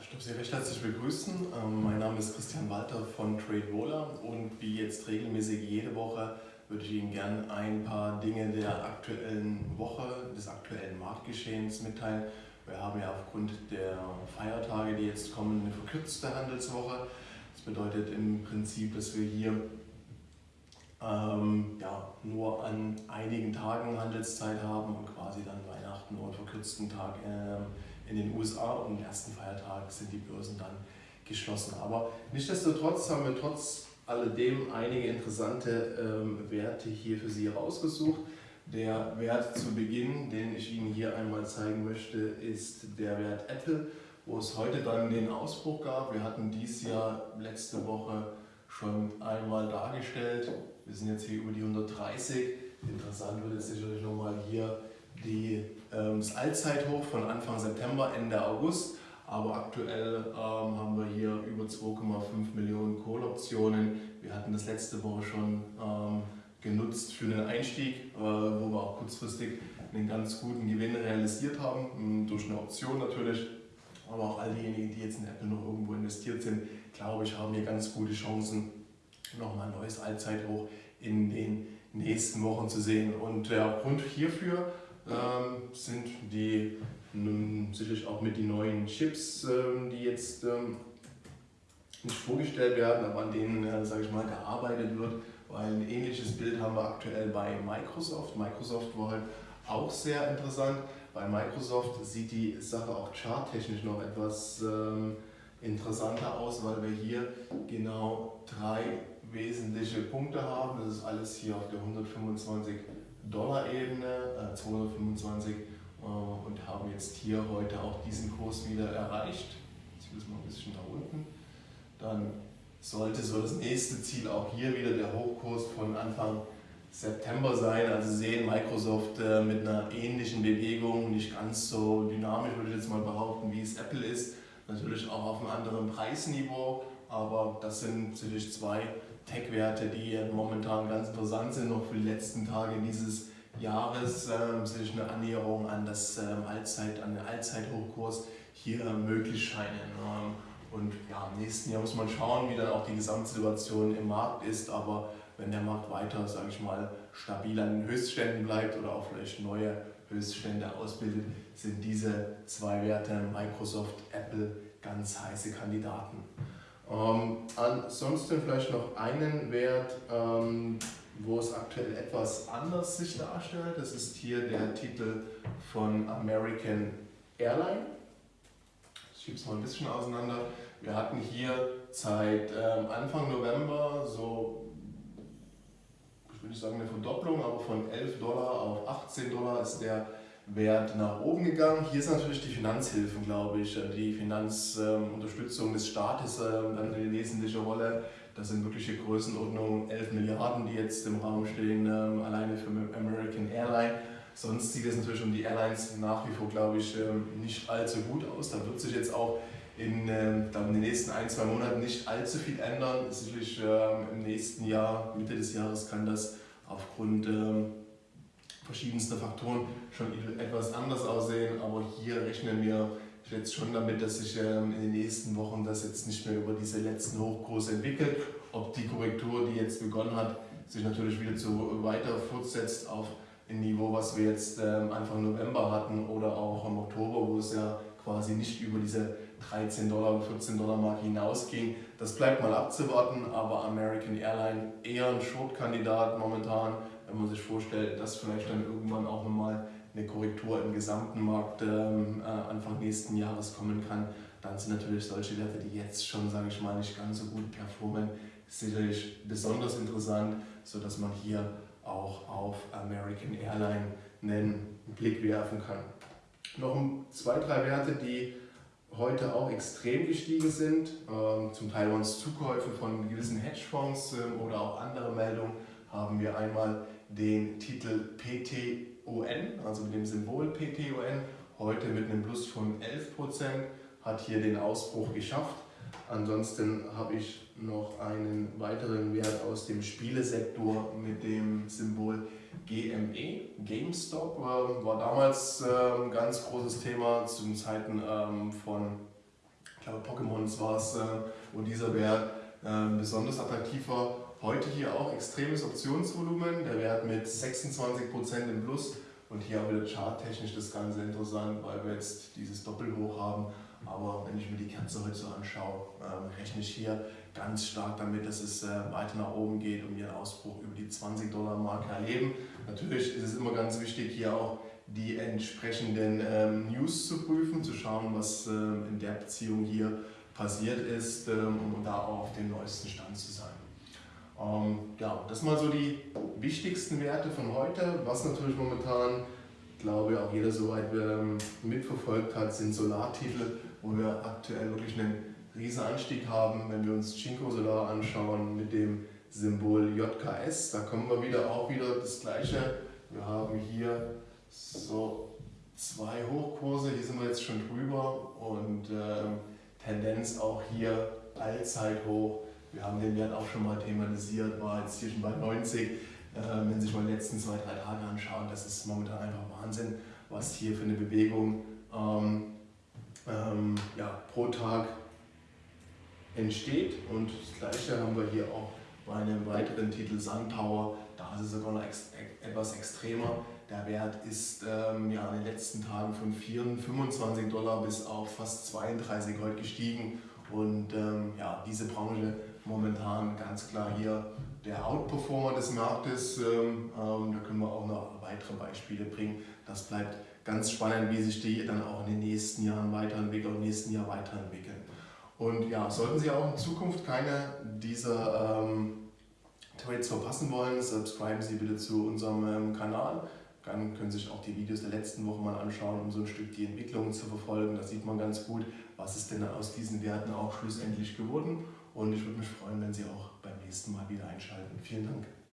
ich darf Sie recht herzlich begrüßen. Ähm, mein Name ist Christian Walter von TradeWola und wie jetzt regelmäßig jede Woche würde ich Ihnen gerne ein paar Dinge der aktuellen Woche, des aktuellen Marktgeschehens mitteilen. Wir haben ja aufgrund der Feiertage, die jetzt kommen, eine verkürzte Handelswoche. Das bedeutet im Prinzip, dass wir hier ähm, ja, nur an einigen Tagen Handelszeit haben und quasi dann Weihnachten einen verkürzten Tag ähm, in den USA und am ersten Feiertag sind die Börsen dann geschlossen. Aber nichtsdestotrotz haben wir trotz alledem einige interessante ähm, Werte hier für Sie rausgesucht. Der Wert zu Beginn, den ich Ihnen hier einmal zeigen möchte, ist der Wert Apple, wo es heute dann den Ausbruch gab. Wir hatten dies Jahr letzte Woche schon einmal dargestellt. Wir sind jetzt hier über die 130. Interessant wird es sicherlich nochmal hier die, ähm, das Allzeithoch von Anfang September, Ende August. Aber aktuell ähm, haben wir hier über 2,5 Millionen Call-Optionen. Wir hatten das letzte Woche schon ähm, genutzt für einen Einstieg, äh, wo wir auch kurzfristig einen ganz guten Gewinn realisiert haben, ähm, durch eine Option natürlich. Aber auch all diejenigen, die jetzt in Apple noch irgendwo investiert sind, glaube ich, haben hier ganz gute Chancen, nochmal ein neues Allzeithoch in den nächsten Wochen zu sehen. Und der Grund hierfür ähm, sind die sicherlich auch mit den neuen Chips, ähm, die jetzt ähm, nicht vorgestellt werden, aber an denen, äh, sage ich mal, gearbeitet wird, weil ein ähnliches Bild haben wir aktuell bei Microsoft. Microsoft war halt auch sehr interessant. Bei Microsoft sieht die Sache auch charttechnisch noch etwas ähm, interessanter aus, weil wir hier genau drei wesentliche Punkte haben. Das ist alles hier auf der 125 Dollar-Ebene, äh, 225 äh, und haben jetzt hier heute auch diesen Kurs wieder erreicht. Ich will es mal ein bisschen nach unten. Dann sollte so das nächste Ziel auch hier wieder der Hochkurs von Anfang September sein. Also sehen Microsoft äh, mit einer ähnlichen Bewegung, nicht ganz so dynamisch würde ich jetzt mal behaupten, wie es Apple ist. Natürlich auch auf einem anderen Preisniveau, aber das sind sicherlich zwei Tech-Werte, die momentan ganz interessant sind, noch für die letzten Tage dieses Jahres äh, sich eine Annäherung an, das, ähm, Allzeit, an den Allzeithochkurs hier möglich scheinen. Ähm, und ja, im nächsten Jahr muss man schauen, wie dann auch die Gesamtsituation im Markt ist, aber wenn der Markt weiter, sage ich mal, stabil an den Höchstständen bleibt oder auch vielleicht neue Höchststände ausbildet, sind diese zwei Werte, Microsoft, Apple, ganz heiße Kandidaten. Ähm, ansonsten vielleicht noch einen Wert, ähm, wo es aktuell etwas anders sich darstellt. Das ist hier der Titel von American Airline. Ich schiebe es mal ein bisschen auseinander. Wir hatten hier seit ähm, Anfang November so, ich nicht sagen eine Verdopplung, aber von 11 Dollar auf 18 Dollar ist der Wert nach oben gegangen. Hier ist natürlich die Finanzhilfen, glaube ich, äh, die Finanzunterstützung des Staates ähm, eine wesentliche Rolle. Das sind wirkliche Größenordnungen 11 Milliarden, die jetzt im Raum stehen, ähm, alleine für American Airline. Sonst sieht es natürlich um die Airlines nach wie vor, glaube ich, ähm, nicht allzu gut aus. Da wird sich jetzt auch in, in den nächsten ein, zwei Monaten nicht allzu viel ändern. Sicherlich im nächsten Jahr, Mitte des Jahres, kann das aufgrund verschiedenste Faktoren schon etwas anders aussehen, aber hier rechnen wir jetzt schon damit, dass sich ähm, in den nächsten Wochen das jetzt nicht mehr über diese letzten Hochkurse entwickelt. Ob die Korrektur, die jetzt begonnen hat, sich natürlich wieder so weiter fortsetzt auf ein Niveau, was wir jetzt ähm, Anfang November hatten oder auch im Oktober, wo es ja quasi nicht über diese 13 Dollar, 14 Dollar Marke hinausging. Das bleibt mal abzuwarten, aber American Airline eher ein Short-Kandidat momentan wenn man sich vorstellt, dass vielleicht dann irgendwann auch nochmal eine Korrektur im gesamten Markt ähm, äh, Anfang nächsten Jahres kommen kann, dann sind natürlich solche Werte, die jetzt schon, sage ich mal, nicht ganz so gut performen, sicherlich besonders interessant, sodass man hier auch auf American Airline einen Blick werfen kann. Noch zwei, drei Werte, die heute auch extrem gestiegen sind. Ähm, zum Teil waren es Zukäufe von gewissen Hedgefonds ähm, oder auch andere Meldungen. Haben wir einmal den Titel PTON, also mit dem Symbol PTON, heute mit einem Plus von 11%, hat hier den Ausbruch geschafft. Ansonsten habe ich noch einen weiteren Wert aus dem Spielesektor mit dem Symbol GME. GameStop war damals ein ähm, ganz großes Thema zu Zeiten ähm, von glaube Pokémons war es, äh, wo dieser Wert besonders attraktiv war. Heute hier auch extremes Optionsvolumen, der Wert mit 26% im Plus und hier auch wieder charttechnisch das Ganze interessant, weil wir jetzt dieses Doppelhoch haben. Aber wenn ich mir die Kerze heute so anschaue, äh, rechne ich hier ganz stark damit, dass es äh, weiter nach oben geht und wir einen Ausbruch über die 20 Dollar Marke erleben. Natürlich ist es immer ganz wichtig, hier auch die entsprechenden ähm, News zu prüfen, zu schauen, was ähm, in der Beziehung hier passiert ist, ähm, um da auch auf dem neuesten Stand zu sein. Ähm, ja, das mal so die wichtigsten Werte von heute. Was natürlich momentan, glaube ich, auch jeder soweit ähm, mitverfolgt hat, sind Solartitel, wo wir aktuell wirklich einen riesen Anstieg haben. Wenn wir uns Chinko Solar anschauen mit dem Symbol JKS, da kommen wir wieder auch wieder das gleiche. Wir haben hier so zwei Hochkurse, hier sind wir jetzt schon drüber und ähm, Tendenz auch hier Allzeithoch. Wir haben den Wert auch schon mal thematisiert, war jetzt hier schon bei 90. Äh, wenn Sie sich mal die letzten zwei, drei Tage anschauen, das ist momentan einfach Wahnsinn, was hier für eine Bewegung ähm, ähm, ja, pro Tag entsteht. Und das gleiche haben wir hier auch bei einem weiteren Titel SunPower. Da ist es sogar noch ex etwas extremer. Der Wert ist ähm, ja, in den letzten Tagen von 4, 25 Dollar bis auf fast 32 heute gestiegen. Und ähm, ja, diese Branche momentan ganz klar hier der Outperformer des Marktes. Ähm, ähm, da können wir auch noch weitere Beispiele bringen. Das bleibt ganz spannend, wie sich die dann auch in den nächsten Jahren weiterentwickeln, im nächsten Jahr weiterentwickeln. Und ja, sollten Sie auch in Zukunft keine dieser ähm, Trades verpassen wollen, subscriben Sie bitte zu unserem ähm, Kanal. Dann können Sie sich auch die Videos der letzten Woche mal anschauen, um so ein Stück die Entwicklung zu verfolgen. Da sieht man ganz gut, was ist denn aus diesen Werten auch schlussendlich geworden. Und ich würde mich freuen, wenn Sie auch beim nächsten Mal wieder einschalten. Vielen Dank.